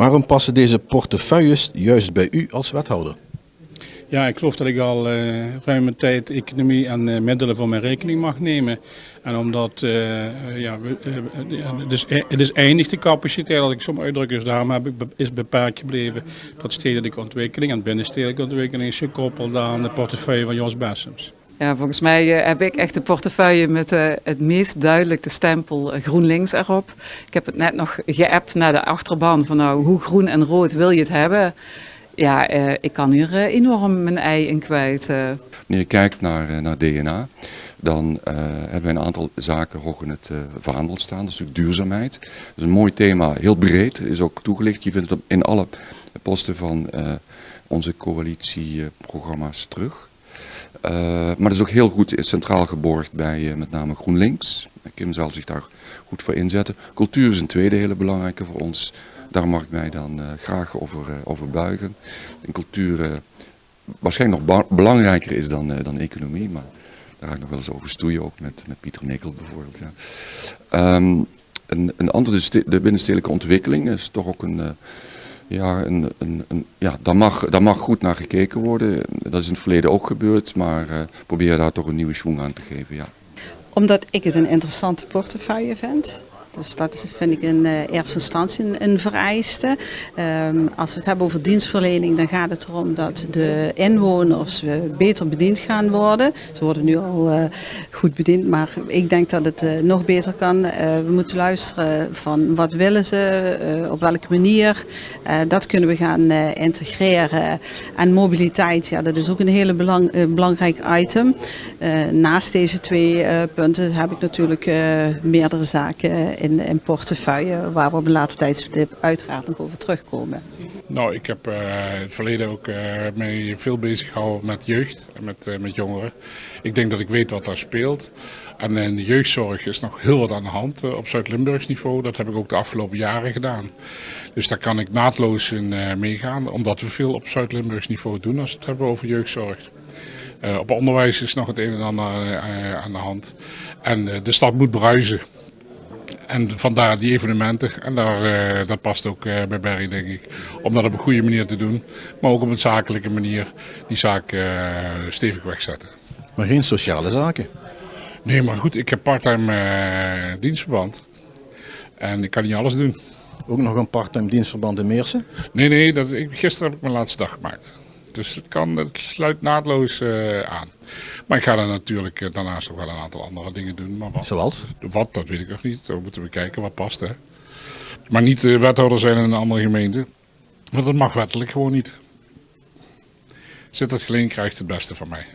Waarom passen deze portefeuilles juist bij u als wethouder? Ja, ik geloof dat ik al uh, ruime tijd economie en uh, middelen voor mijn rekening mag nemen. En omdat, uh, ja, het, is, het is eindig de capaciteit, als ik zo uitdruk, dus daarom heb is beperkt gebleven dat stedelijke ontwikkeling en binnenstedelijke ontwikkeling is gekoppeld aan de portefeuille van Jos Bessems. Ja, volgens mij heb ik echt de portefeuille met het meest duidelijk de stempel GroenLinks erop. Ik heb het net nog geappt naar de achterban van nou, hoe groen en rood wil je het hebben? ja, ik kan hier enorm mijn ei in kwijt. Wanneer je kijkt naar, naar DNA, dan hebben we een aantal zaken hoog in het vaandel staan. Dat is natuurlijk duurzaamheid. Dat is een mooi thema, heel breed, is ook toegelicht. Je vindt het in alle posten van onze coalitieprogramma's terug. Maar dat is ook heel goed centraal geborgd bij met name GroenLinks. Kim zal zich daar goed voor inzetten. Cultuur is een tweede hele belangrijke voor ons. Daar mag ik mij dan graag over, over buigen. En cultuur waarschijnlijk nog belangrijker is dan, dan economie, maar daar ga ik nog wel eens over stoeien, ook met, met Pieter Nikkel bijvoorbeeld. Ja. Um, een, een andere, de binnenstedelijke ontwikkeling is toch ook een, ja, een, een, een, ja daar, mag, daar mag goed naar gekeken worden. Dat is in het verleden ook gebeurd, maar probeer daar toch een nieuwe schwung aan te geven. Ja. Omdat ik het een interessante portefeuille vind. Dus dat is, vind ik in uh, eerste instantie een, een vereiste. Um, als we het hebben over dienstverlening, dan gaat het erom dat de inwoners uh, beter bediend gaan worden. Ze worden nu al uh, goed bediend, maar ik denk dat het nog beter kan. we moeten luisteren van wat willen ze, op welke manier. dat kunnen we gaan integreren. En mobiliteit, ja, dat is ook een hele belang, belangrijk item. naast deze twee punten heb ik natuurlijk meerdere zaken in, in portefeuille, waar we op een later tijdstip uiteraard nog over terugkomen. Nou, ik heb uh, het verleden ook uh, veel bezig gehouden met jeugd en met, uh, met jongeren. Ik denk dat ik weet wat daar speelt. En in de jeugdzorg is nog heel wat aan de hand op Zuid-Limburgs niveau. Dat heb ik ook de afgelopen jaren gedaan. Dus daar kan ik naadloos in meegaan, omdat we veel op Zuid-Limburgs niveau doen als we het hebben over jeugdzorg. op onderwijs is nog het een en ander aan de hand. En de stad moet bruisen. En vandaar die evenementen. En daar, uh, dat past ook uh, bij Berry, denk ik. Om dat op een goede manier te doen. Maar ook op een zakelijke manier die zaak uh, stevig wegzetten. Maar geen sociale zaken? Nee, maar goed, ik heb parttime dienstverband. En ik kan niet alles doen. Ook nog een parttime dienstverband in Meersen? Nee, nee, dat, ik, gisteren heb ik mijn laatste dag gemaakt. Dus het, kan, het sluit naadloos uh, aan. Maar ik ga er natuurlijk uh, daarnaast ook wel een aantal andere dingen doen. Maar wat, Zoals? Wat, dat weet ik nog niet. Dan moeten we kijken wat past. Hè. Maar niet uh, wethouder zijn in een andere gemeente. Want dat mag wettelijk gewoon niet. Zit het geleend, krijgt het beste van mij.